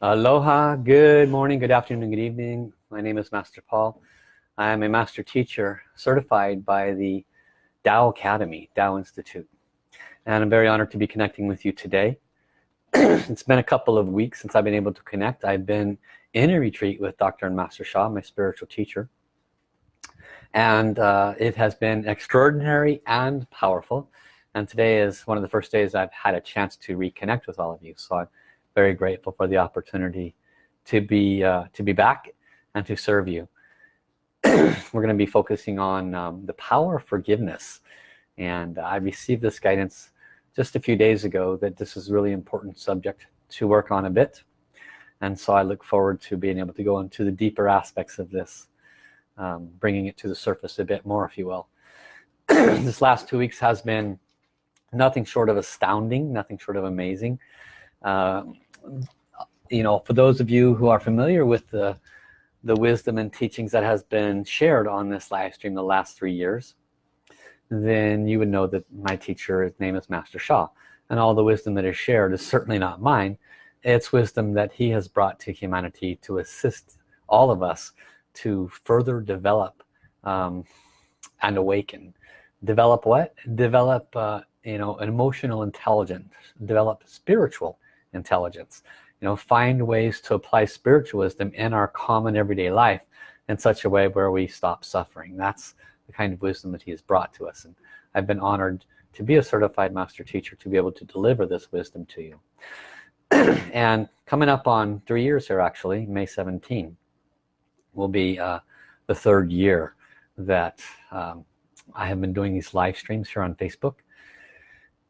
Aloha, good morning, good afternoon, good evening. My name is Master Paul. I am a master teacher certified by the Tao Academy, Tao Institute. And I'm very honored to be connecting with you today. it's been a couple of weeks since I've been able to connect. I've been in a retreat with Dr. and Master Sha, my spiritual teacher. And uh, it has been extraordinary and powerful. And today is one of the first days I've had a chance to reconnect with all of you. So I'm very grateful for the opportunity to be uh, to be back and to serve you. We're going to be focusing on um, the power of forgiveness. And I received this guidance just a few days ago that this is really important subject to work on a bit. And so I look forward to being able to go into the deeper aspects of this um, bringing it to the surface a bit more if you will. This last two weeks has been nothing short of astounding nothing short of amazing. Uh, you know for those of you who are familiar with the the wisdom and teachings that has been shared on this live stream the last three years then you would know that my teacher his name is Master Sha and all the wisdom that is shared is certainly not mine. It's wisdom that he has brought to humanity to assist all of us to further develop um, and awaken. Develop what? Develop uh, you know an emotional intelligence. Develop spiritual intelligence. You know find ways to apply spiritual wisdom in our common everyday life in such a way where we stop suffering. That's the kind of wisdom that he has brought to us. And I've been honored to be a certified master teacher to be able to deliver this wisdom to you. And coming up on three years here actually May 17 will be uh, the third year that um, I have been doing these live streams here on Facebook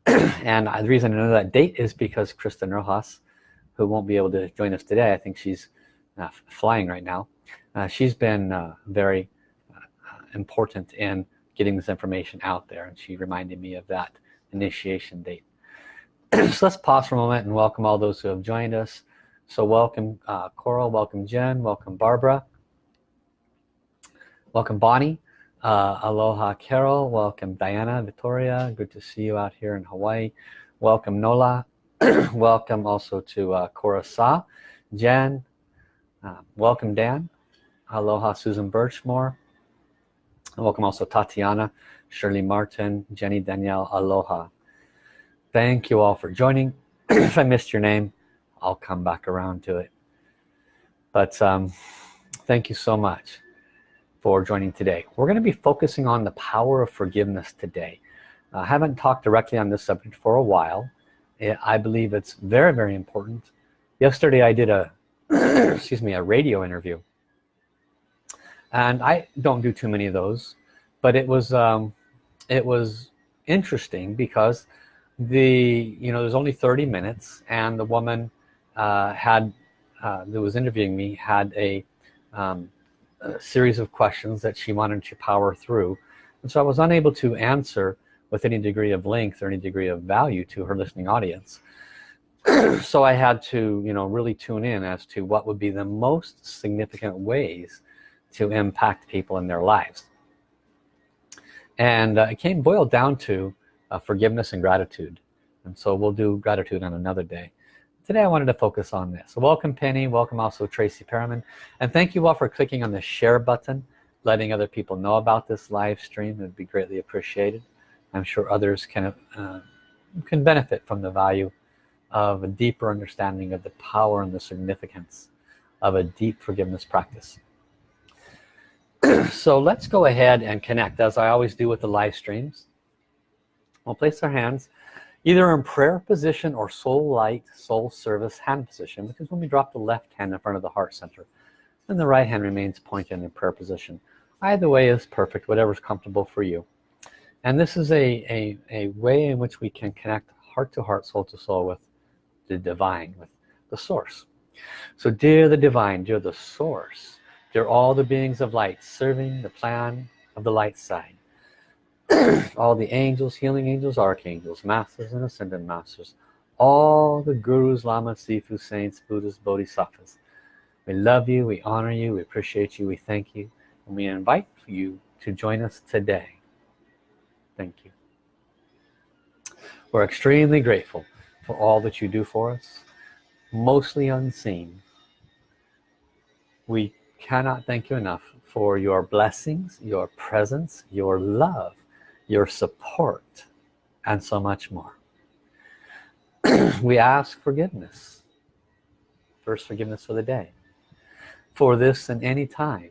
and the reason I know that date is because Kristen Rojas who won't be able to join us today I think she's uh, flying right now. Uh, she's been uh, very uh, important in getting this information out there and she reminded me of that initiation date. So let's pause for a moment and welcome all those who have joined us. So welcome uh, Coral welcome Jen welcome Barbara welcome Bonnie uh, aloha Carol. Welcome Diana Victoria. Good to see you out here in Hawaii. Welcome Nola. Welcome also to uh, Cora Sa Jen. Uh, welcome Dan. Aloha Susan Birchmore. Welcome also Tatiana Shirley Martin Jenny Danielle aloha. Thank you all for joining. If I missed your name I'll come back around to it. But um, thank you so much for joining today. We're going to be focusing on the power of forgiveness today. I haven't talked directly on this subject for a while. I believe it's very very important. Yesterday I did a excuse me a radio interview. And I don't do too many of those but it was um, it was interesting because the you know there's only 30 minutes and the woman uh, had uh, that was interviewing me had a, um, a series of questions that she wanted to power through. And so I was unable to answer with any degree of length or any degree of value to her listening audience. So I had to you know really tune in as to what would be the most significant ways to impact people in their lives. And uh, it came boiled down to uh, forgiveness and gratitude. And so we'll do gratitude on another day today I wanted to focus on this. Welcome Penny. Welcome also Tracy Perriman. And thank you all for clicking on the share button letting other people know about this live stream. It would be greatly appreciated. I'm sure others can uh, can benefit from the value of a deeper understanding of the power and the significance of a deep forgiveness practice. So let's go ahead and connect as I always do with the live streams. We'll place our hands either in prayer position or soul light soul service hand position because when we drop the left hand in front of the heart center then the right hand remains pointed in prayer position. Either way is perfect whatever's comfortable for you. And this is a, a, a way in which we can connect heart to heart soul to soul with the divine with the source. So dear the divine dear the source dear all the beings of light serving the plan of the light side all the angels healing angels archangels masters and ascended masters all the gurus lamas sifu saints buddhas bodhisattvas. We love you we honor you we appreciate you we thank you and we invite you to join us today. Thank you. We're extremely grateful for all that you do for us. Mostly unseen. We cannot thank you enough for your blessings your presence your love your support and so much more. We ask forgiveness. First forgiveness for the day. For this and any time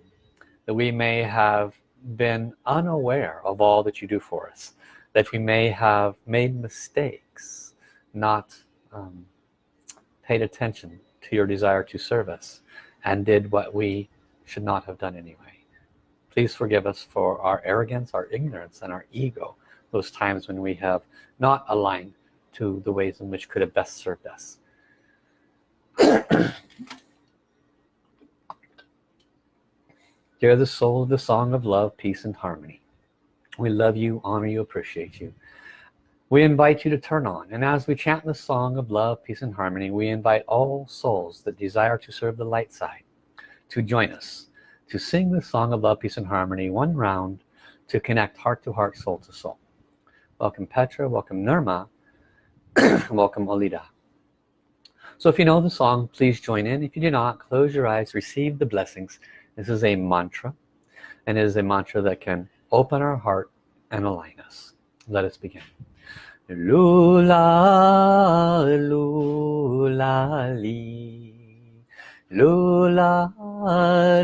that we may have been unaware of all that you do for us that we may have made mistakes not um, paid attention to your desire to serve us and did what we should not have done anyway please forgive us for our arrogance our ignorance and our ego those times when we have not aligned to the ways in which could have best served us Hear the soul of the song of love, peace, and harmony. We love you, honor you, appreciate you. We invite you to turn on. And as we chant the song of love, peace, and harmony, we invite all souls that desire to serve the light side to join us, to sing the song of love, peace, and harmony one round to connect heart to heart, soul to soul. Welcome Petra, welcome Nirma, welcome Alida. So if you know the song, please join in. If you do not, close your eyes, receive the blessings, this is a mantra and it is a mantra that can open our heart and align us. Let us begin. Lula, lula. Lula, lula,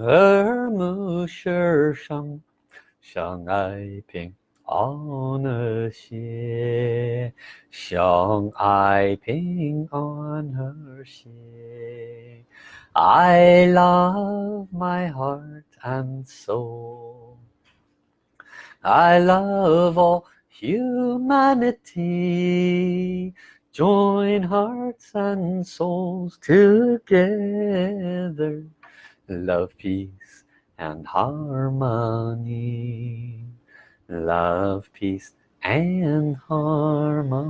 耳目世上相爱平。安和谐，相爱平安和谐。I love my heart and soul. I love all humanity. Join hearts and souls together. Love, peace and harmony love, peace, and harmony.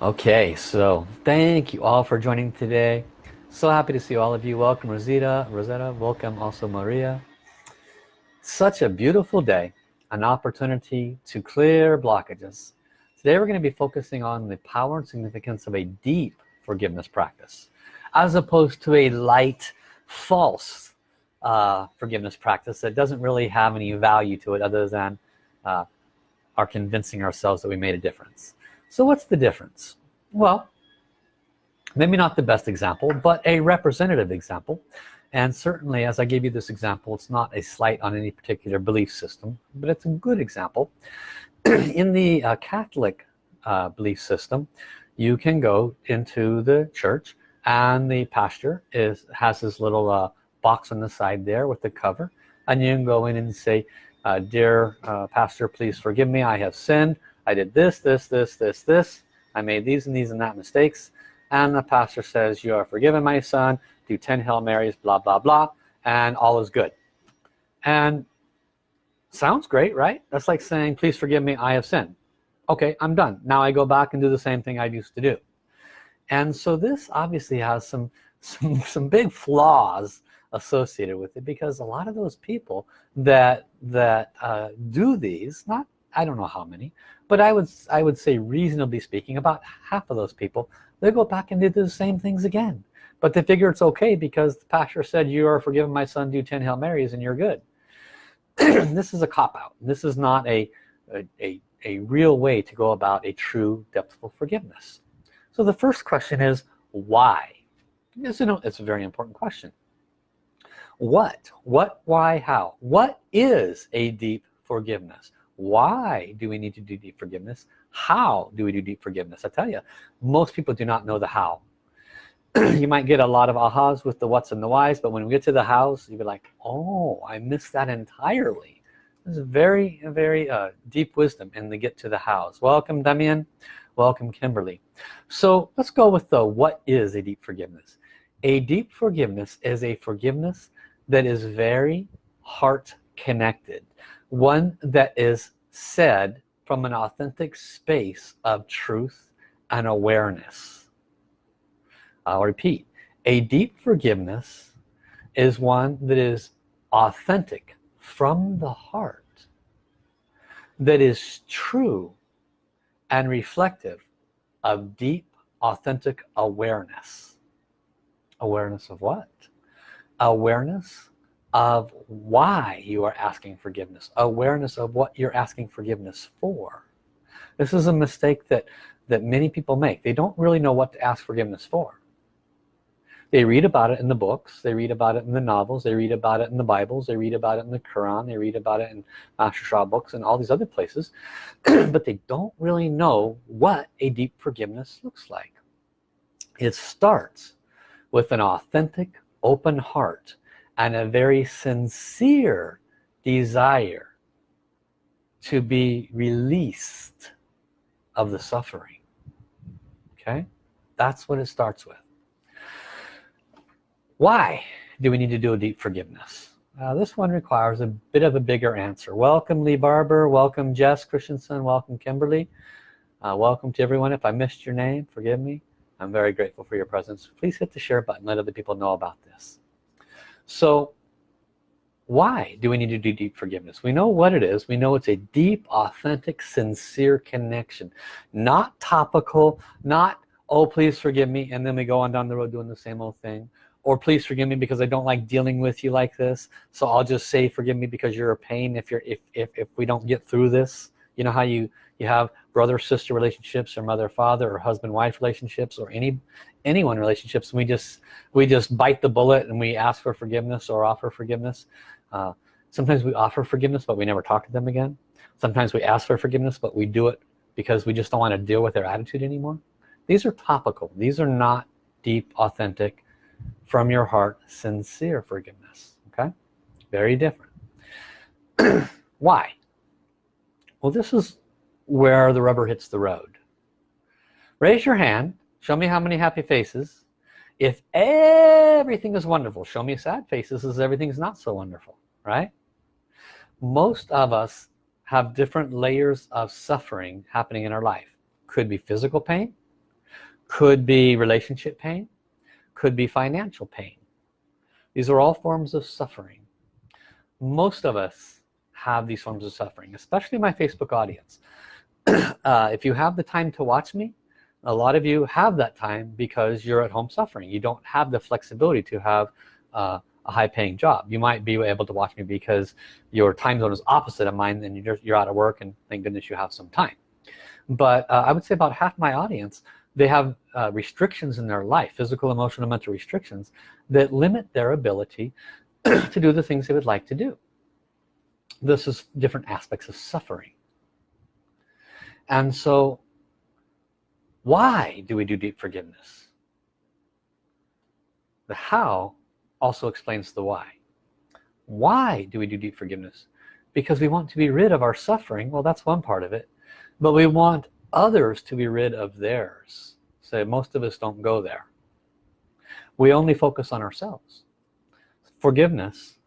Okay, so thank you all for joining today. So happy to see all of you. Welcome Rosita, Rosetta, welcome also Maria. Such a beautiful day, an opportunity to clear blockages. Today we're going to be focusing on the power and significance of a deep forgiveness practice as opposed to a light false uh, forgiveness practice that doesn't really have any value to it other than uh, our convincing ourselves that we made a difference. So what's the difference? Well maybe not the best example but a representative example. And certainly as I gave you this example it's not a slight on any particular belief system but it's a good example in the uh, Catholic uh, belief system you can go into the church and the pastor is has this little uh, box on the side there with the cover and you can go in and say uh, dear uh, pastor please forgive me. I have sinned. I did this this this this this. I made these and these and that mistakes. And the pastor says you are forgiven my son. Do 10 Hail Marys blah blah blah and all is good. And sounds great right? That's like saying please forgive me I have sinned. Okay I'm done. Now I go back and do the same thing I used to do. And so this obviously has some some some big flaws associated with it because a lot of those people that that uh, do these not I don't know how many but I would I would say reasonably speaking about half of those people they go back and do the same things again. But they figure it's okay because the pastor said you are forgiven my son do 10 Hail Marys and you're good this is a cop-out this is not a, a, a, real way to go about a true depthful forgiveness so the first question is why? Yes, you know, it's a very important question. What? What, why, how? What is a deep forgiveness? Why do we need to do deep forgiveness? How do we do deep forgiveness? I tell you, most people do not know the how. you might get a lot of ahas with the what's and the whys, but when we get to the hows, you'll be like, oh, I missed that entirely. This is very, very uh, deep wisdom in the get to the hows. Welcome, Damien. Welcome, Kimberly. So let's go with the what is a deep forgiveness. A deep forgiveness is a forgiveness that is very heart connected. One that is said from an authentic space of truth and awareness. I'll repeat, a deep forgiveness is one that is authentic from the heart that is true and reflective of deep authentic awareness. Awareness of what? Awareness of why you are asking forgiveness. Awareness of what you're asking forgiveness for. This is a mistake that that many people make. They don't really know what to ask forgiveness for they read about it in the books they read about it in the novels they read about it in the Bibles they read about it in the Quran they read about it in Master Sha books and all these other places but they don't really know what a deep forgiveness looks like. It starts with an authentic open heart and a very sincere desire to be released of the suffering. Okay? That's what it starts with why do we need to do a deep forgiveness? Uh, this one requires a bit of a bigger answer. Welcome Lee Barber. Welcome Jess Christensen. Welcome Kimberly. Uh, welcome to everyone. If I missed your name forgive me. I'm very grateful for your presence. Please hit the share button. Let other people know about this. So why do we need to do deep forgiveness? We know what it is. We know it's a deep authentic sincere connection. Not topical not oh please forgive me and then we go on down the road doing the same old thing or please forgive me because I don't like dealing with you like this. So I'll just say forgive me because you're a pain if you're if, if, if we don't get through this. You know how you you have brother sister relationships or mother father or husband wife relationships or any anyone relationships we just we just bite the bullet and we ask for forgiveness or offer forgiveness. Uh, sometimes we offer forgiveness but we never talk to them again. Sometimes we ask for forgiveness but we do it because we just don't want to deal with their attitude anymore. These are topical. These are not deep authentic from your heart sincere forgiveness okay? Very different. Why? Well this is where the rubber hits the road. Raise your hand show me how many happy faces. If everything is wonderful show me sad faces as everything's not so wonderful right? Most of us have different layers of suffering happening in our life. Could be physical pain could be relationship pain could be financial pain. These are all forms of suffering. Most of us have these forms of suffering especially my Facebook audience. Uh, if you have the time to watch me a lot of you have that time because you're at home suffering. You don't have the flexibility to have uh, a high-paying job. You might be able to watch me because your time zone is opposite of mine and you're, you're out of work and thank goodness you have some time. But uh, I would say about half my audience they have uh, restrictions in their life physical emotional mental restrictions that limit their ability to do the things they would like to do. This is different aspects of suffering. And so why do we do deep forgiveness? The how also explains the why. Why do we do deep forgiveness? Because we want to be rid of our suffering. Well that's one part of it. But we want others to be rid of theirs. So most of us don't go there. We only focus on ourselves. Forgiveness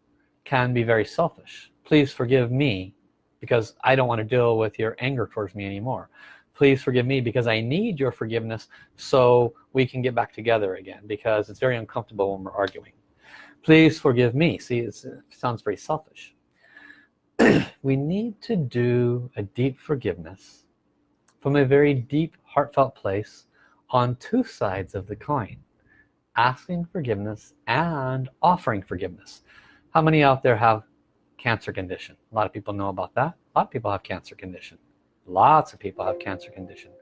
can be very selfish. Please forgive me because I don't want to deal with your anger towards me anymore. Please forgive me because I need your forgiveness so we can get back together again because it's very uncomfortable when we're arguing. Please forgive me. See it sounds very selfish. We need to do a deep forgiveness from a very deep heartfelt place on two sides of the coin asking forgiveness and offering forgiveness. How many out there have cancer condition? A lot of people know about that. A lot of people have cancer condition. Lots of people have cancer condition.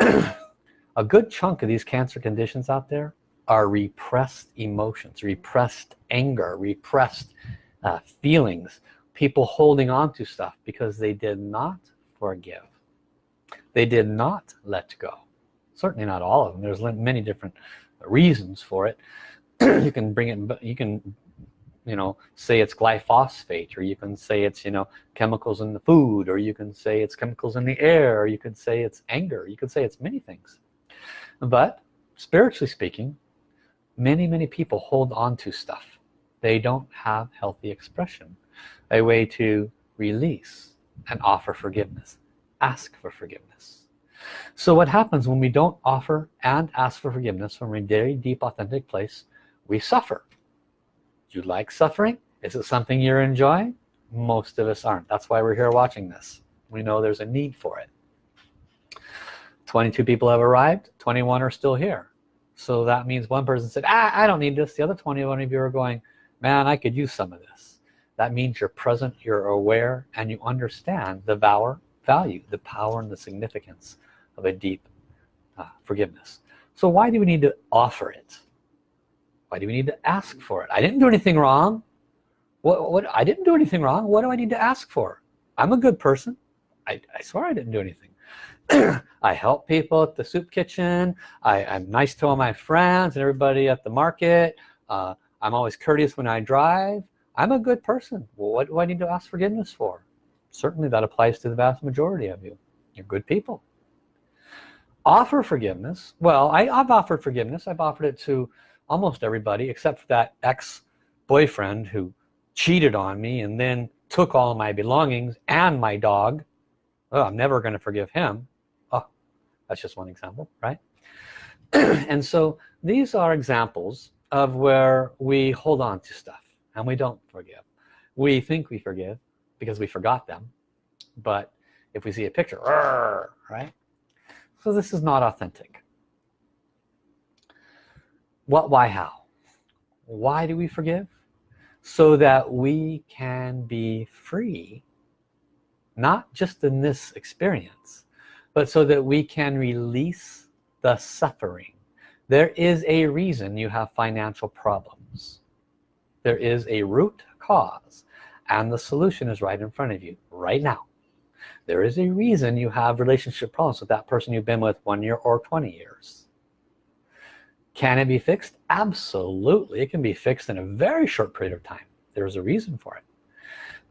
A good chunk of these cancer conditions out there are repressed emotions repressed anger repressed uh, feelings people holding on to stuff because they did not forgive they did not let go. Certainly not all of them. There's many different reasons for it. You can bring it you can you know say it's glyphosate or you can say it's you know chemicals in the food or you can say it's chemicals in the air or you could say it's anger you could say it's many things. But spiritually speaking many many people hold on to stuff. They don't have healthy expression a way to release and offer forgiveness ask for forgiveness. So what happens when we don't offer and ask for forgiveness from a very deep authentic place? We suffer. You like suffering? Is it something you're enjoying? Most of us aren't. That's why we're here watching this. We know there's a need for it. 22 people have arrived. 21 are still here. So that means one person said ah, I don't need this. The other 21 of you are going man I could use some of this. That means you're present you're aware and you understand the valor value the power and the significance of a deep uh, forgiveness. So why do we need to offer it? Why do we need to ask for it? I didn't do anything wrong. What, what I didn't do anything wrong. What do I need to ask for? I'm a good person. I, I swear I didn't do anything. I help people at the soup kitchen. I, am nice to all my friends and everybody at the market. Uh, I'm always courteous when I drive. I'm a good person. Well, what do I need to ask forgiveness for certainly that applies to the vast majority of you. You're good people. Offer forgiveness. Well I, I've offered forgiveness. I've offered it to almost everybody except for that ex-boyfriend who cheated on me and then took all my belongings and my dog. Oh, I'm never going to forgive him. Oh that's just one example right? And so these are examples of where we hold on to stuff and we don't forgive. We think we forgive because we forgot them. But if we see a picture right? So this is not authentic. What why how? Why do we forgive? So that we can be free not just in this experience but so that we can release the suffering. There is a reason you have financial problems. There is a root cause and the solution is right in front of you right now. There is a reason you have relationship problems with that person you've been with one year or 20 years. Can it be fixed? Absolutely it can be fixed in a very short period of time. There's a reason for it.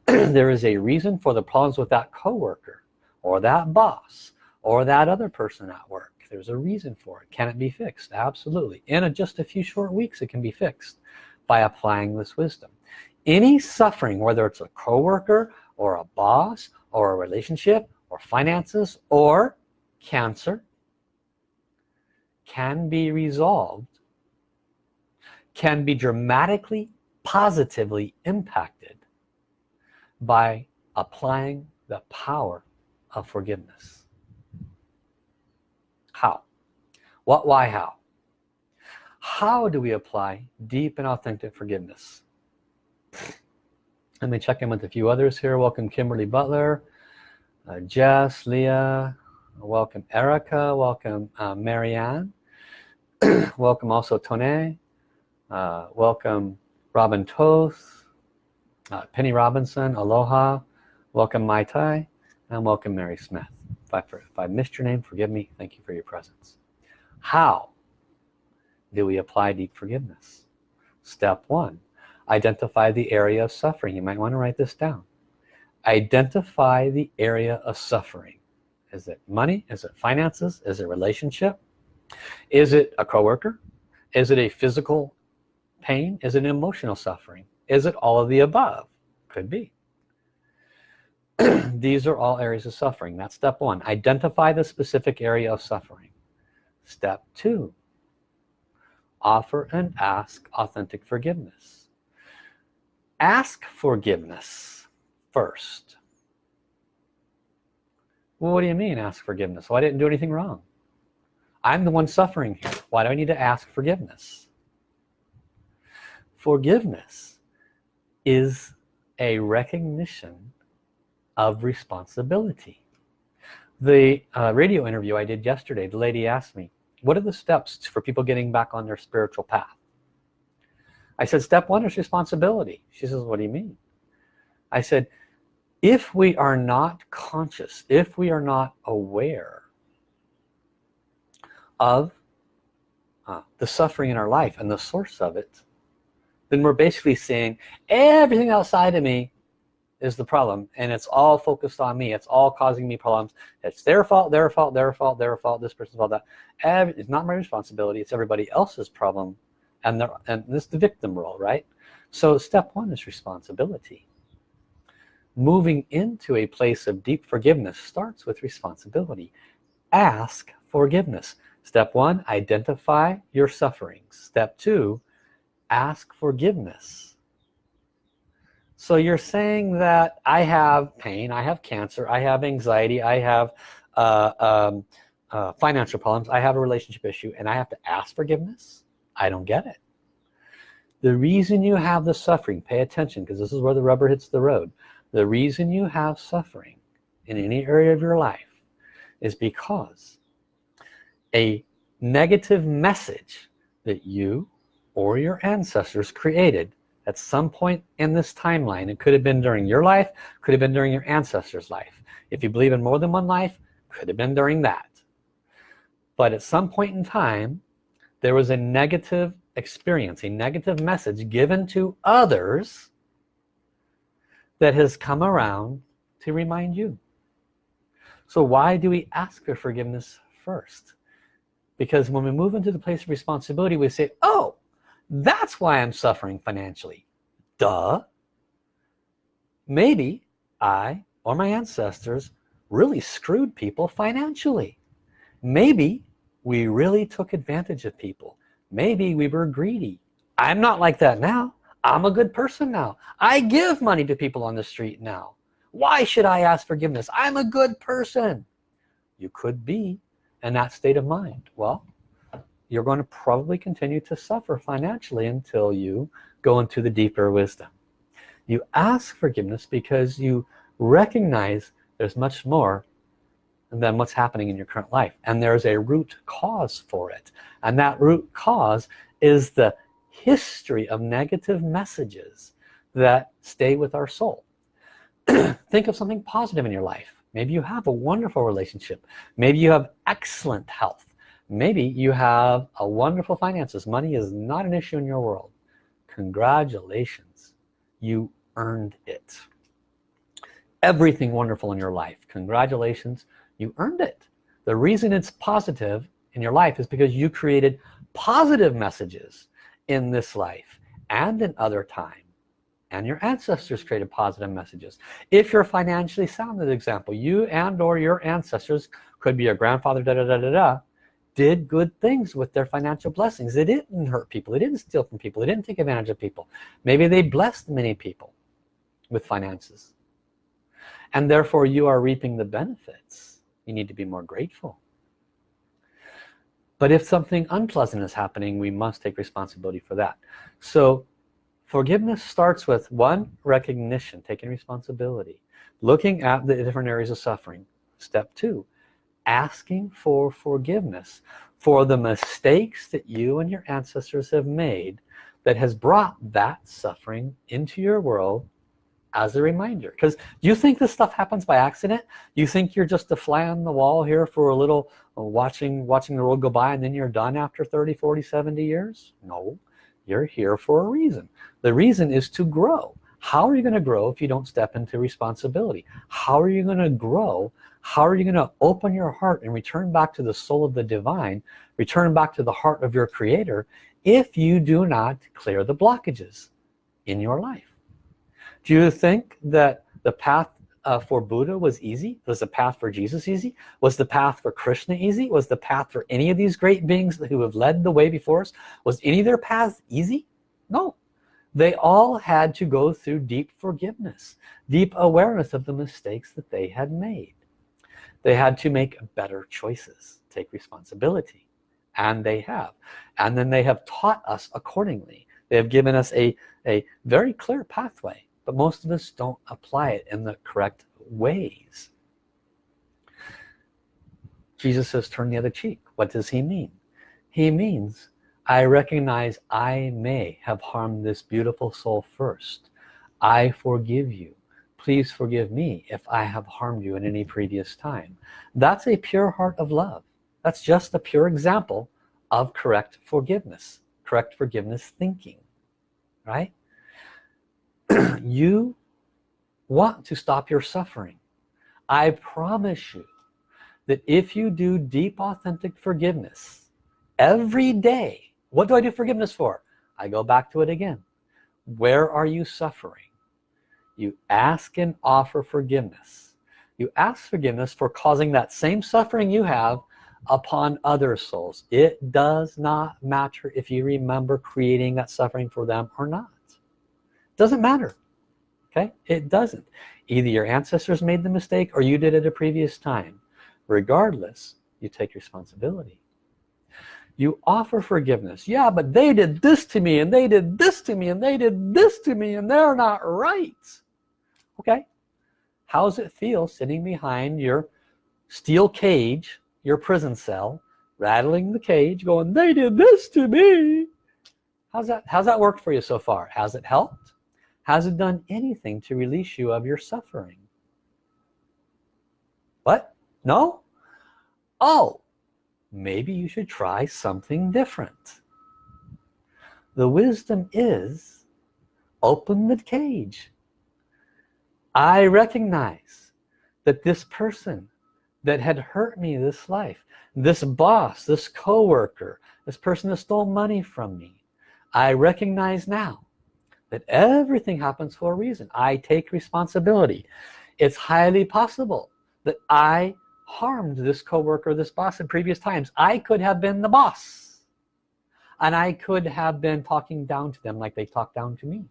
There is a reason for the problems with that coworker or that boss or that other person at work. There's a reason for it. Can it be fixed? Absolutely. In a, just a few short weeks it can be fixed by applying this wisdom any suffering whether it's a coworker or a boss or a relationship or finances or cancer can be resolved can be dramatically positively impacted by applying the power of forgiveness. How? What why how? How do we apply deep and authentic forgiveness let me check in with a few others here. Welcome Kimberly Butler uh, Jess Leah welcome Erica welcome uh, Marianne. Welcome also Tone uh, welcome Robin Toth uh, Penny Robinson Aloha welcome Mai Tai and welcome Mary Smith. If I, if I missed your name forgive me. Thank you for your presence. How do we apply deep forgiveness? Step one identify the area of suffering. You might want to write this down. Identify the area of suffering. Is it money? Is it finances? Is it relationship? Is it a coworker? Is it a physical pain? Is it emotional suffering? Is it all of the above? Could be. These are all areas of suffering. That's step one. Identify the specific area of suffering. Step two. Offer and ask authentic forgiveness ask forgiveness first. Well what do you mean ask forgiveness? Well I didn't do anything wrong. I'm the one suffering here. Why do I need to ask forgiveness? Forgiveness is a recognition of responsibility. The uh, radio interview I did yesterday the lady asked me what are the steps for people getting back on their spiritual path I said step one is responsibility. She says what do you mean? I said if we are not conscious if we are not aware of uh, the suffering in our life and the source of it then we're basically saying everything outside of me is the problem and it's all focused on me. It's all causing me problems. It's their fault their fault their fault their fault this person's fault that it's not my responsibility. It's everybody else's problem and the, and this is the victim role right? So step one is responsibility. Moving into a place of deep forgiveness starts with responsibility. Ask forgiveness. Step one identify your sufferings. Step two ask forgiveness. So you're saying that I have pain, I have cancer, I have anxiety, I have uh, um, uh, financial problems, I have a relationship issue, and I have to ask forgiveness? I don't get it. The reason you have the suffering, pay attention because this is where the rubber hits the road. The reason you have suffering in any area of your life is because a negative message that you or your ancestors created at some point in this timeline it could have been during your life could have been during your ancestors life if you believe in more than one life could have been during that but at some point in time there was a negative experience a negative message given to others that has come around to remind you so why do we ask for forgiveness first because when we move into the place of responsibility we say oh that's why I'm suffering financially. Duh. Maybe I or my ancestors really screwed people financially. Maybe we really took advantage of people. Maybe we were greedy. I'm not like that now. I'm a good person now. I give money to people on the street now. Why should I ask forgiveness? I'm a good person. You could be in that state of mind. Well, you're going to probably continue to suffer financially until you go into the deeper wisdom you ask forgiveness because you recognize there's much more than what's happening in your current life. And there's a root cause for it. And that root cause is the history of negative messages that stay with our soul. Think of something positive in your life. Maybe you have a wonderful relationship. Maybe you have excellent health. Maybe you have a wonderful finances. Money is not an issue in your world. Congratulations. You earned it. Everything wonderful in your life. Congratulations you earned it. The reason it's positive in your life is because you created positive messages in this life and in other time. And your ancestors created positive messages. If you're financially sound example you and or your ancestors could be your grandfather da da da da da did good things with their financial blessings. They didn't hurt people. They didn't steal from people. They didn't take advantage of people. Maybe they blessed many people with finances. And therefore you are reaping the benefits you need to be more grateful. But if something unpleasant is happening we must take responsibility for that. So forgiveness starts with one recognition taking responsibility looking at the different areas of suffering. Step two asking for forgiveness for the mistakes that you and your ancestors have made that has brought that suffering into your world as a reminder. Because you think this stuff happens by accident? You think you're just a fly on the wall here for a little uh, watching watching the world go by and then you're done after 30 40 70 years? No. You're here for a reason. The reason is to grow. How are you going to grow if you don't step into responsibility? How are you going to grow? How are you going to open your heart and return back to the soul of the divine return back to the heart of your creator if you do not clear the blockages in your life do you think that the path uh, for Buddha was easy? Was the path for Jesus easy? Was the path for Krishna easy? Was the path for any of these great beings who have led the way before us was any of their paths easy? No. They all had to go through deep forgiveness deep awareness of the mistakes that they had made. They had to make better choices take responsibility and they have. And then they have taught us accordingly. They have given us a a very clear pathway but most of us don't apply it in the correct ways Jesus says turn the other cheek what does he mean he means I recognize I may have harmed this beautiful soul first. I forgive you. Please forgive me if I have harmed you in any previous time. That's a pure heart of love. That's just a pure example of correct forgiveness, correct forgiveness thinking. right you want to stop your suffering. I promise you that if you do deep authentic forgiveness every day what do I do forgiveness for? I go back to it again. Where are you suffering? You ask and offer forgiveness. You ask forgiveness for causing that same suffering you have upon other souls. It does not matter if you remember creating that suffering for them or not doesn't matter. Okay? It doesn't. Either your ancestors made the mistake or you did it a previous time. Regardless you take responsibility. You offer forgiveness. Yeah but they did this to me and they did this to me and they did this to me and they're not right. Okay? How's it feel sitting behind your steel cage your prison cell rattling the cage going they did this to me how's that how's that worked for you so far? Has it helped has it done anything to release you of your suffering. What? No? Oh maybe you should try something different. The wisdom is open the cage. I recognize that this person that had hurt me this life this boss this coworker this person that stole money from me I recognize now that everything happens for a reason. I take responsibility. It's highly possible that I harmed this coworker this boss in previous times. I could have been the boss. And I could have been talking down to them like they talked down to me.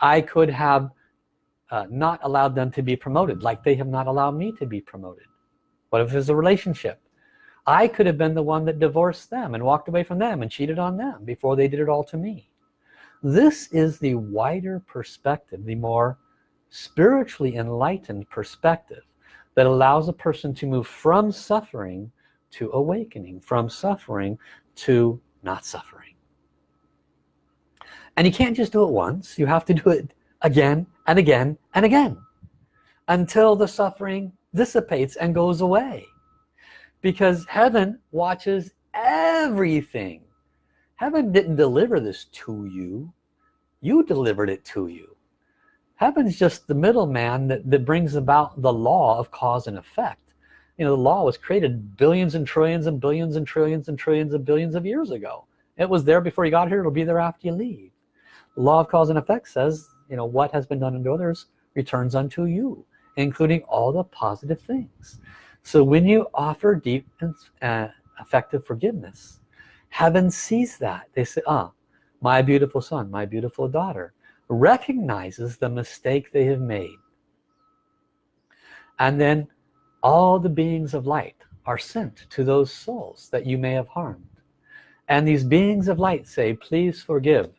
I could have uh, not allowed them to be promoted like they have not allowed me to be promoted. What if it's a relationship? I could have been the one that divorced them and walked away from them and cheated on them before they did it all to me this is the wider perspective the more spiritually enlightened perspective that allows a person to move from suffering to awakening from suffering to not suffering. And you can't just do it once. You have to do it again and again and again until the suffering dissipates and goes away. Because heaven watches everything heaven didn't deliver this to you. You delivered it to you. Heaven's just the middleman that, that brings about the law of cause and effect. You know the law was created billions and trillions and billions and trillions and trillions of billions of years ago. It was there before you got here. It'll be there after you leave. The law of cause and effect says you know what has been done unto others returns unto you including all the positive things. So when you offer deep and uh, effective forgiveness heaven sees that. They say ah my beautiful son my beautiful daughter recognizes the mistake they have made. And then all the beings of light are sent to those souls that you may have harmed. And these beings of light say please forgive.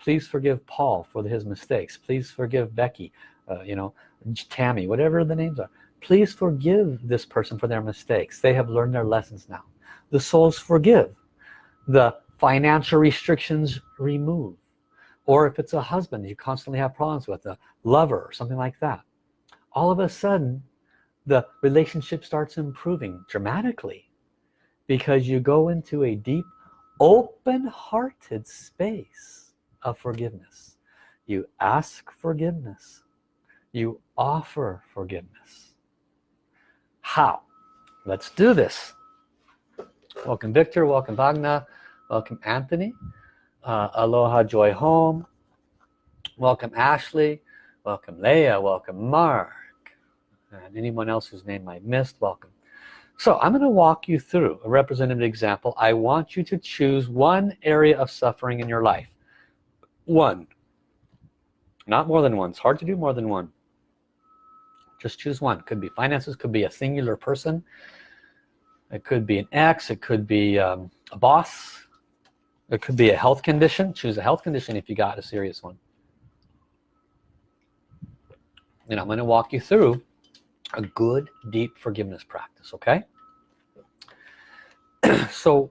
Please forgive Paul for his mistakes. Please forgive Becky uh, you know Tammy whatever the names are. Please forgive this person for their mistakes. They have learned their lessons now. The souls forgive the financial restrictions remove or if it's a husband you constantly have problems with a lover or something like that. All of a sudden the relationship starts improving dramatically because you go into a deep open-hearted space of forgiveness. You ask forgiveness. You offer forgiveness. How? Let's do this welcome Victor. Welcome Bhagna welcome Anthony. Uh, aloha joy home. Welcome Ashley. Welcome Leah. Welcome Mark. And anyone else whose name I missed welcome. So I'm going to walk you through a representative example. I want you to choose one area of suffering in your life. One. Not more than one. It's hard to do more than one. Just choose one. Could be finances could be a singular person it could be an ex it could be um, a boss. It could be a health condition. Choose a health condition if you got a serious one. And I'm going to walk you through a good deep forgiveness practice okay? So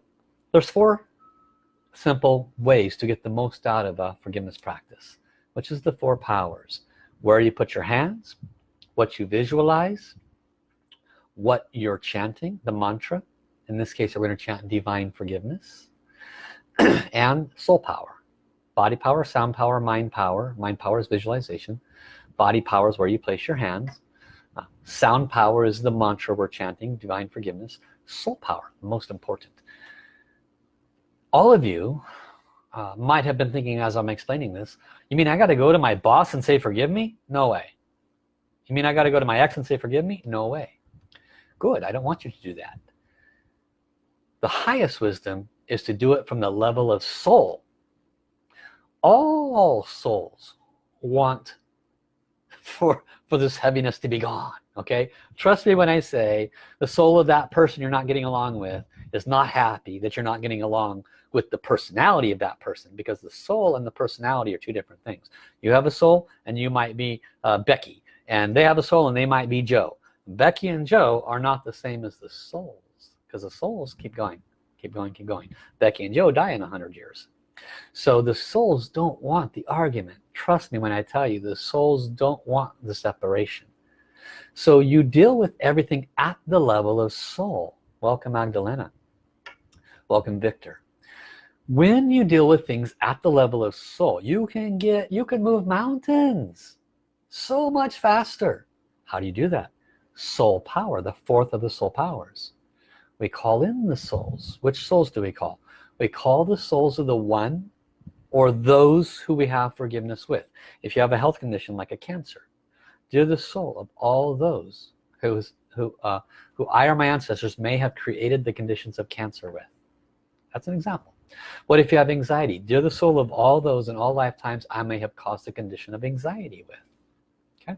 there's four simple ways to get the most out of a forgiveness practice which is the four powers. Where you put your hands what you visualize what you're chanting the mantra in this case we're going to chant divine forgiveness and soul power. Body power sound power mind power. Mind power is visualization. Body power is where you place your hands. Uh, sound power is the mantra we're chanting divine forgiveness. Soul power most important. All of you uh, might have been thinking as I'm explaining this you mean I got to go to my boss and say forgive me? No way. You mean I got to go to my ex and say forgive me? No way good. I don't want you to do that. The highest wisdom is to do it from the level of soul. All souls want for for this heaviness to be gone okay? Trust me when I say the soul of that person you're not getting along with is not happy that you're not getting along with the personality of that person because the soul and the personality are two different things. You have a soul and you might be uh, Becky and they have a soul and they might be Joe Becky and Joe are not the same as the souls because the souls keep going keep going keep going. Becky and Joe die in a hundred years. So the souls don't want the argument. Trust me when I tell you the souls don't want the separation. So you deal with everything at the level of soul welcome Magdalena. Welcome Victor. When you deal with things at the level of soul you can get you can move mountains so much faster. How do you do that soul power the fourth of the soul powers. We call in the souls. Which souls do we call? We call the souls of the one or those who we have forgiveness with. If you have a health condition like a cancer dear the soul of all those who who uh, who I or my ancestors may have created the conditions of cancer with. That's an example. What if you have anxiety? Dear the soul of all those in all lifetimes I may have caused a condition of anxiety with okay.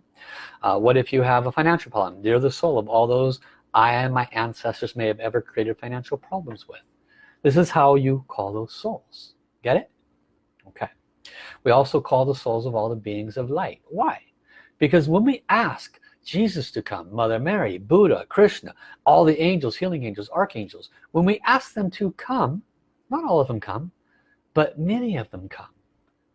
Uh, what if you have a financial problem? Dear the soul of all those I and my ancestors may have ever created financial problems with. This is how you call those souls. Get it? Okay. We also call the souls of all the beings of light. Why? Because when we ask Jesus to come Mother Mary Buddha Krishna all the angels healing angels archangels when we ask them to come not all of them come but many of them come.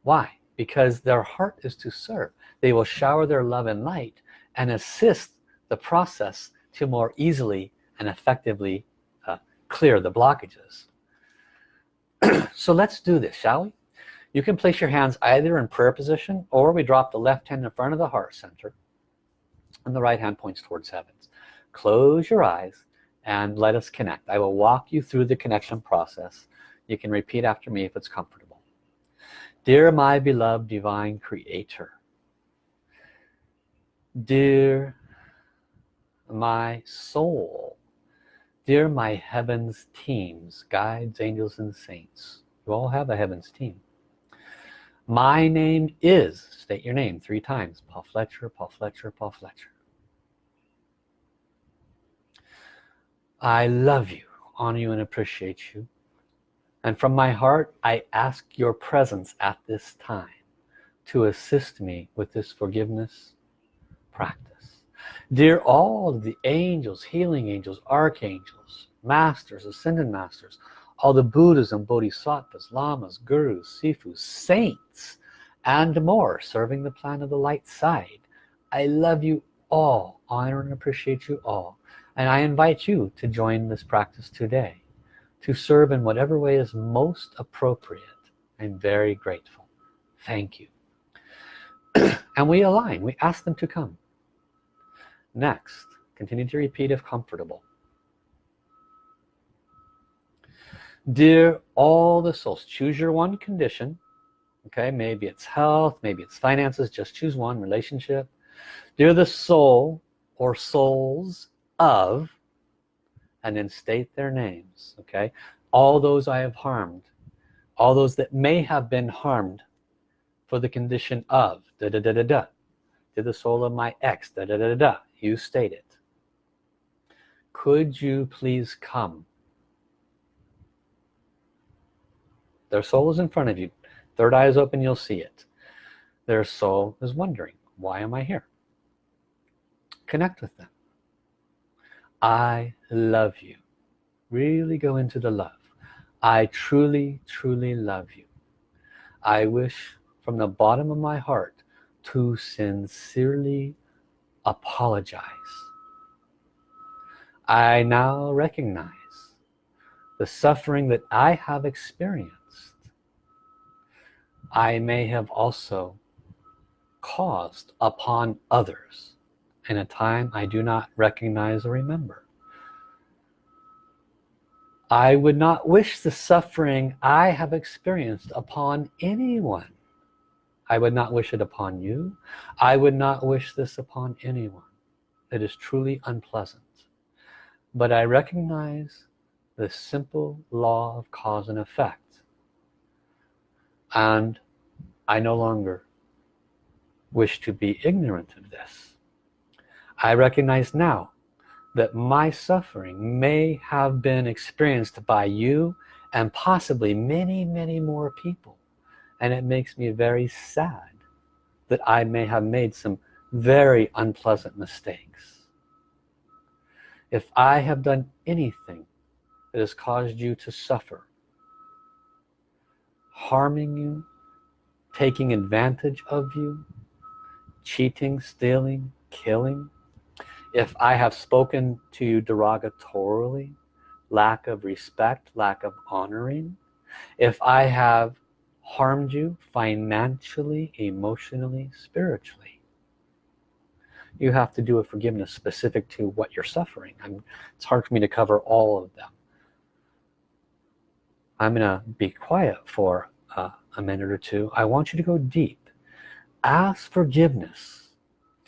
Why because their heart is to serve. They will shower their love and light and assist the process to more easily and effectively uh, clear the blockages. So let's do this shall we? You can place your hands either in prayer position or we drop the left hand in front of the heart center and the right hand points towards heavens. Close your eyes and let us connect. I will walk you through the connection process. You can repeat after me if it's comfortable dear my beloved divine creator dear my soul dear my heavens teams guides angels and saints. You all have a heavens team. My name is state your name three times Paul Fletcher Paul Fletcher Paul Fletcher. I love you honor you and appreciate you and from my heart I ask your presence at this time to assist me with this forgiveness practice dear all the angels healing angels archangels masters ascended masters all the Buddhas and Bodhisattvas, Lamas, Gurus, Sifus, Saints, and more serving the plan of the light side. I love you all, honor and appreciate you all. And I invite you to join this practice today, to serve in whatever way is most appropriate. I'm very grateful. Thank you. and we align, we ask them to come. Next, continue to repeat if comfortable. dear all the souls choose your one condition okay maybe it's health maybe it's finances just choose one relationship dear the soul or souls of and then state their names okay? All those I have harmed all those that may have been harmed for the condition of da da da da da to the soul of my ex da da da da da you state it. Could you please come? Their soul is in front of you. Third eye is open you'll see it. Their soul is wondering why am I here? Connect with them I love you. Really go into the love. I truly truly love you. I wish from the bottom of my heart to sincerely apologize. I now recognize the suffering that I have experienced. I may have also caused upon others in a time I do not recognize or remember. I would not wish the suffering I have experienced upon anyone. I would not wish it upon you. I would not wish this upon anyone. It is truly unpleasant. But I recognize the simple law of cause and effect. And I no longer wish to be ignorant of this. I recognize now that my suffering may have been experienced by you and possibly many many more people. And it makes me very sad that I may have made some very unpleasant mistakes. If I have done anything that has caused you to suffer harming you taking advantage of you cheating stealing killing if I have spoken to you derogatorily lack of respect lack of honoring if I have harmed you financially emotionally spiritually you have to do a forgiveness specific to what you're suffering. I'm, it's hard for me to cover all of them. I'm gonna be quiet for uh, a minute or two. I want you to go deep. Ask forgiveness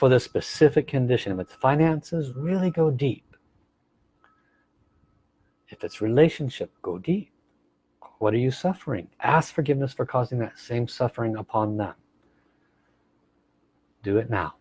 for the specific condition. If it's finances, really go deep. If it's relationship, go deep. What are you suffering? Ask forgiveness for causing that same suffering upon them. Do it now.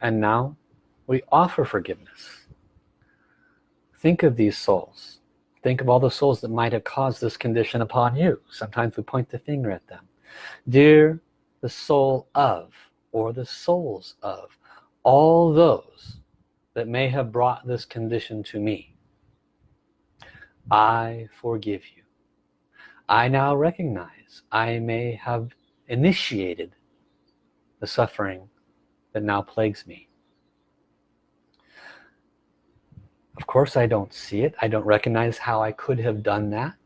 And now we offer forgiveness. Think of these souls. Think of all the souls that might have caused this condition upon you. Sometimes we point the finger at them. Dear the soul of or the souls of all those that may have brought this condition to me I forgive you. I now recognize I may have initiated the suffering that now plagues me. Of course I don't see it. I don't recognize how I could have done that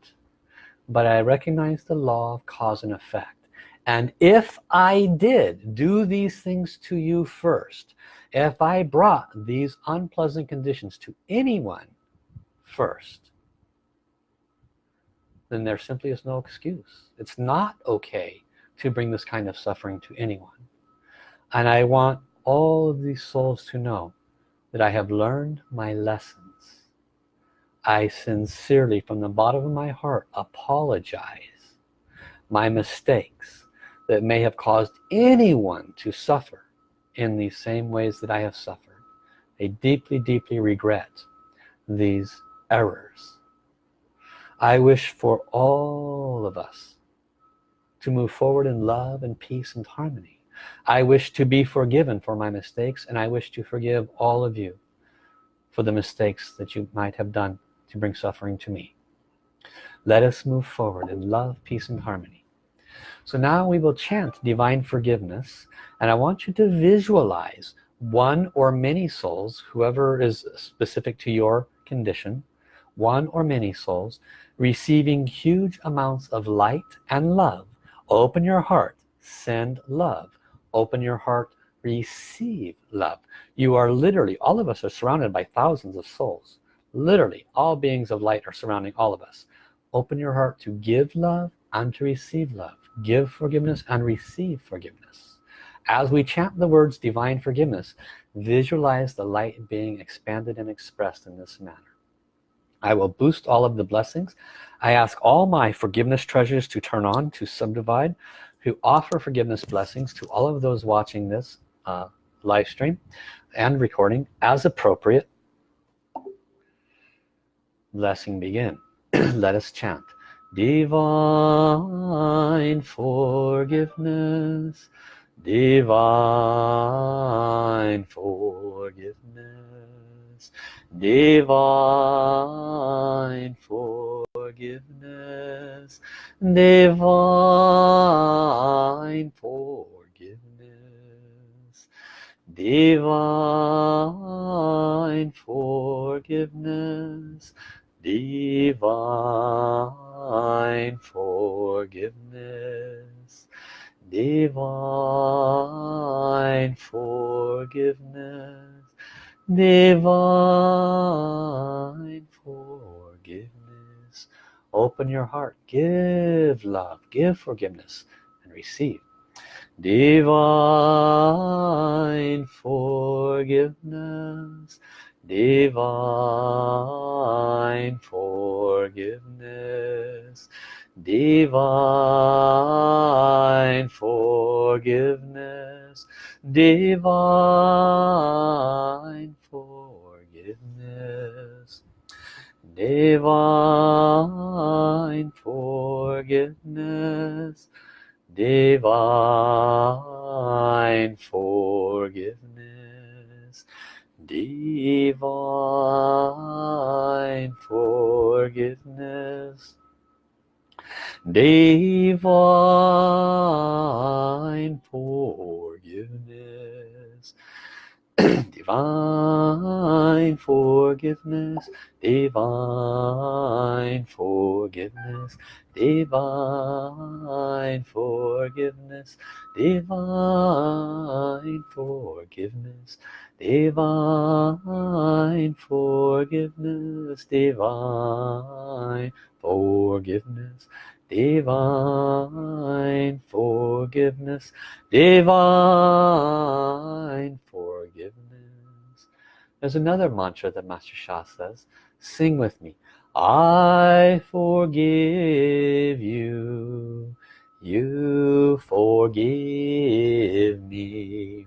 but I recognize the law of cause and effect. And if I did do these things to you first if I brought these unpleasant conditions to anyone first then there simply is no excuse. It's not okay to bring this kind of suffering to anyone and I want all of these souls to know that I have learned my lessons. I sincerely from the bottom of my heart apologize my mistakes that may have caused anyone to suffer in these same ways that I have suffered. I deeply deeply regret these errors. I wish for all of us to move forward in love and peace and harmony I wish to be forgiven for my mistakes and I wish to forgive all of you for the mistakes that you might have done to bring suffering to me. Let us move forward in love peace and harmony. So now we will chant divine forgiveness and I want you to visualize one or many souls whoever is specific to your condition one or many souls receiving huge amounts of light and love. Open your heart send love open your heart receive love. You are literally all of us are surrounded by thousands of souls. Literally all beings of light are surrounding all of us. Open your heart to give love and to receive love. Give forgiveness and receive forgiveness. As we chant the words divine forgiveness visualize the light being expanded and expressed in this manner. I will boost all of the blessings. I ask all my forgiveness treasures to turn on to subdivide who offer forgiveness blessings to all of those watching this uh, live stream and recording as appropriate. Blessing begin. Let us chant. Divine forgiveness. Divine forgiveness. Divine forgiveness. Divine forgiveness divine forgiveness. Divine forgiveness. Divine forgiveness. Divine forgiveness. Open your heart. Give love. Give forgiveness. And receive divine forgiveness. Divine forgiveness. Divine forgiveness. Divine forgiveness. Divine forgiveness divine forgiveness. Divine forgiveness. Divine forgiveness divine forgiveness divine forgiveness divine forgiveness divine forgiveness divine forgiveness divine forgiveness divine forgiveness divine forgiveness. There's another mantra that Master Sha says sing with me. I forgive you. You forgive me.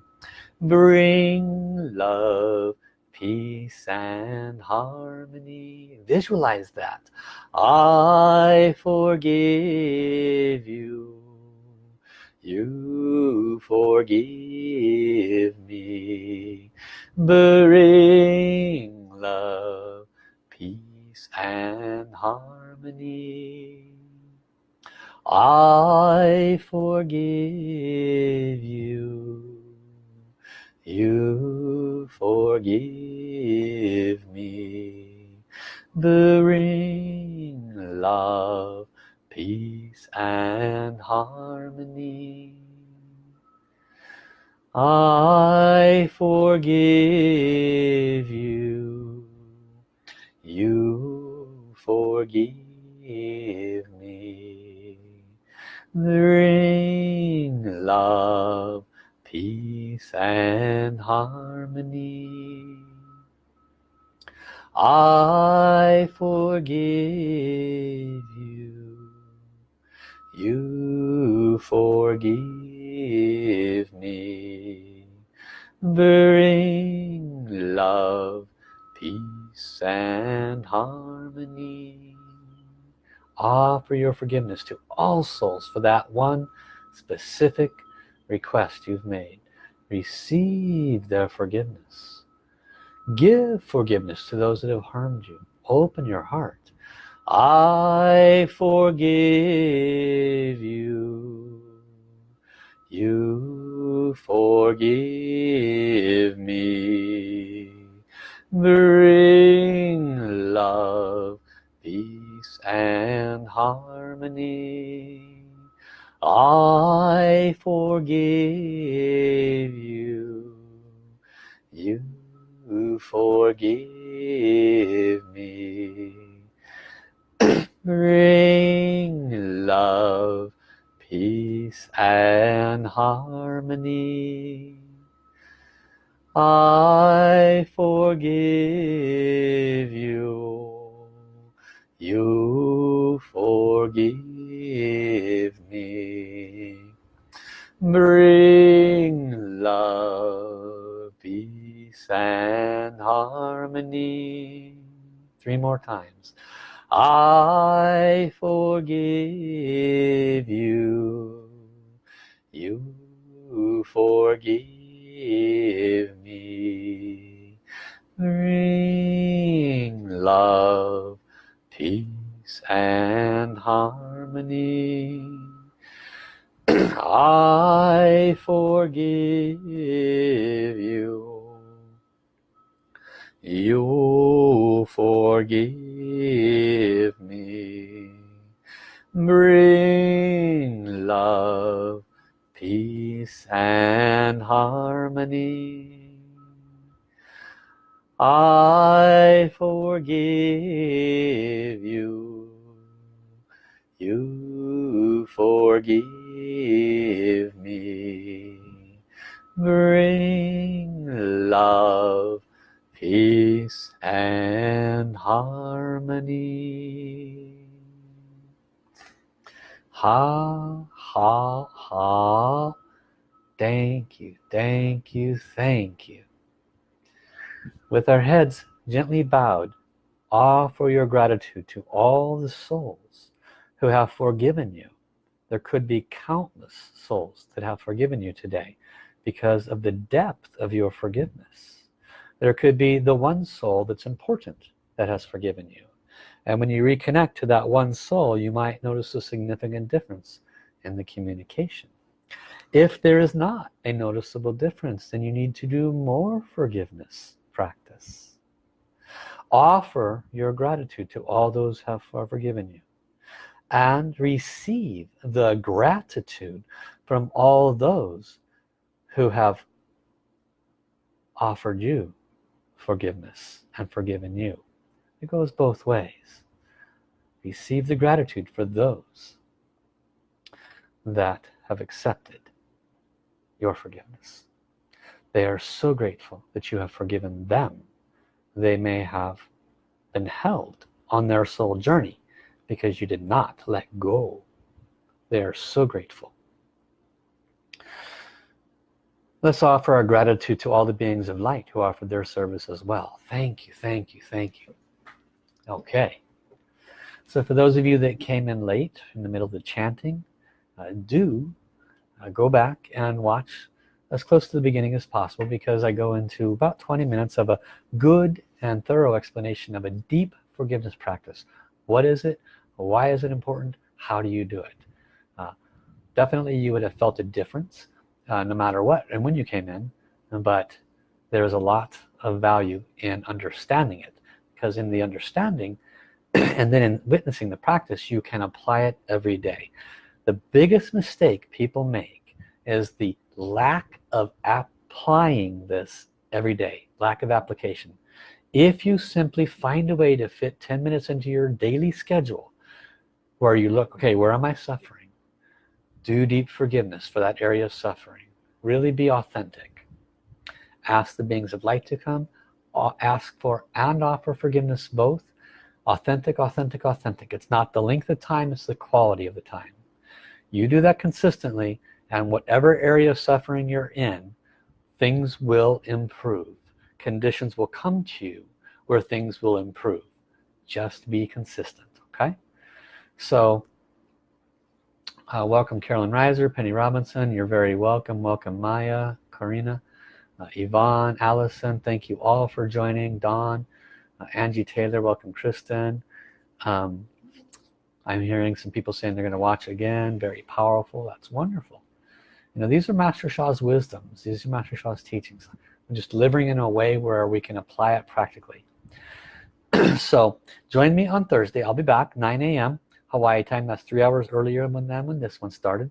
Bring love peace and harmony. Visualize that. I forgive you. You forgive me. Bring love peace and harmony. I forgive you you forgive me. Bring love peace and harmony. I forgive you. You forgive me. Bring love peace and harmony. I forgive you. You forgive me. Bring love peace and harmony. Offer your forgiveness to all souls for that one specific request you've made. Receive their forgiveness. Give forgiveness to those that have harmed you. Open your heart. I forgive you. You forgive me. Bring love peace and harmony I forgive you. You forgive me. Bring love peace and harmony. I forgive you. You forgive me. Bring love peace and harmony. Three more times. I forgive you. You forgive me. Bring love peace and harmony I forgive you. You forgive me. Bring love peace and harmony. I forgive you you forgive me. Bring love peace and harmony. Ha ha ha. Thank you thank you thank you. With our heads gently bowed offer your gratitude to all the souls who have forgiven you. There could be countless souls that have forgiven you today because of the depth of your forgiveness. There could be the one soul that's important that has forgiven you. And when you reconnect to that one soul you might notice a significant difference in the communication. If there is not a noticeable difference then you need to do more forgiveness practice. Offer your gratitude to all those who have forgiven you and receive the gratitude from all those who have offered you forgiveness and forgiven you. It goes both ways. Receive the gratitude for those that have accepted your forgiveness. They are so grateful that you have forgiven them. They may have been held on their soul journey because you did not let go. They are so grateful. Let's offer our gratitude to all the beings of light who offered their service as well. Thank you thank you thank you. Okay. So for those of you that came in late in the middle of the chanting uh, do uh, go back and watch as close to the beginning as possible because I go into about 20 minutes of a good and thorough explanation of a deep forgiveness practice what is it? Why is it important? How do you do it? Uh, definitely you would have felt a difference uh, no matter what and when you came in but there's a lot of value in understanding it because in the understanding and then in witnessing the practice you can apply it every day. The biggest mistake people make is the lack of applying this every day lack of application if you simply find a way to fit 10 minutes into your daily schedule where you look okay where am I suffering? Do deep forgiveness for that area of suffering. Really be authentic. Ask the beings of light to come. Ask for and offer forgiveness both. Authentic authentic authentic. It's not the length of time it's the quality of the time. You do that consistently and whatever area of suffering you're in things will improve conditions will come to you where things will improve. Just be consistent okay? So uh, welcome Carolyn Reiser Penny Robinson. You're very welcome. Welcome Maya Karina uh, Yvonne Allison. Thank you all for joining. Dawn uh, Angie Taylor welcome Kristen. Um, I'm hearing some people saying they're going to watch again. Very powerful. That's wonderful. You know these are Master Sha's wisdoms. These are Master Sha's teachings just delivering in a way where we can apply it practically. So join me on Thursday. I'll be back 9 a.m. Hawaii time. That's three hours earlier than when this one started.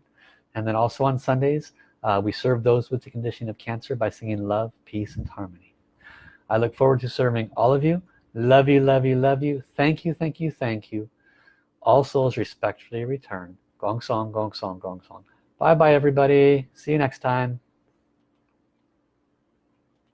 And then also on Sundays uh, we serve those with the condition of cancer by singing love peace and harmony. I look forward to serving all of you. Love you love you love you. Thank you thank you thank you. All souls respectfully return. Gong song gong song gong song. Bye bye everybody. See you next time